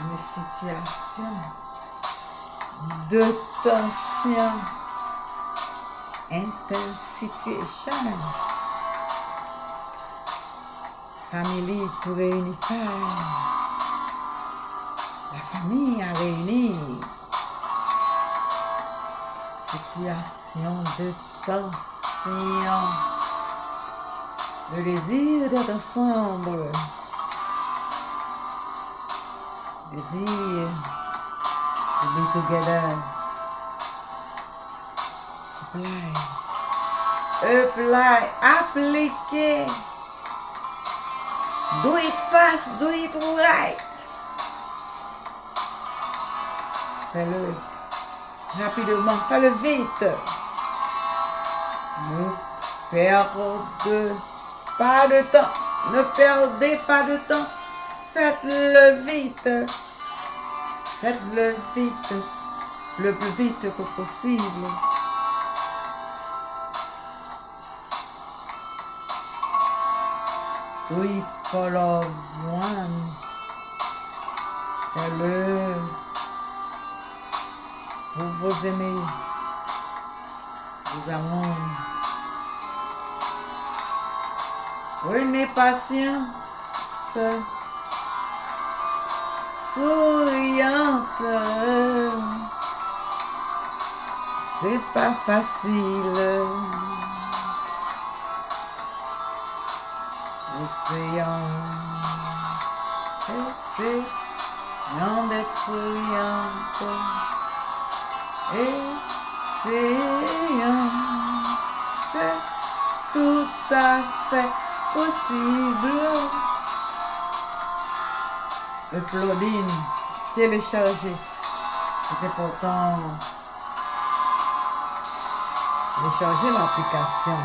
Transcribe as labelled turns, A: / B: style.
A: une situation de tension, intense situation. Famille pour réunifier. La famille a réuni. Situation de tension. Le désir d'être ensemble. Désir to be together. Apply. Apply. Appliquer. Do it fast. Do it right. Fais-le rapidement. Fais-le vite. Ne perdez pas de temps. Ne perdez pas de temps. Faites-le vite. Faites-le vite. Le plus vite que possible. It for loved ones. Fais-le pour vos aimés, vos amours. Prenez patience, souriante. C'est pas facile. Essayons, essayons d'être souriante. Essayons, c'est tout à fait possible. Uploading, télécharger. C'est important. Télécharger l'application.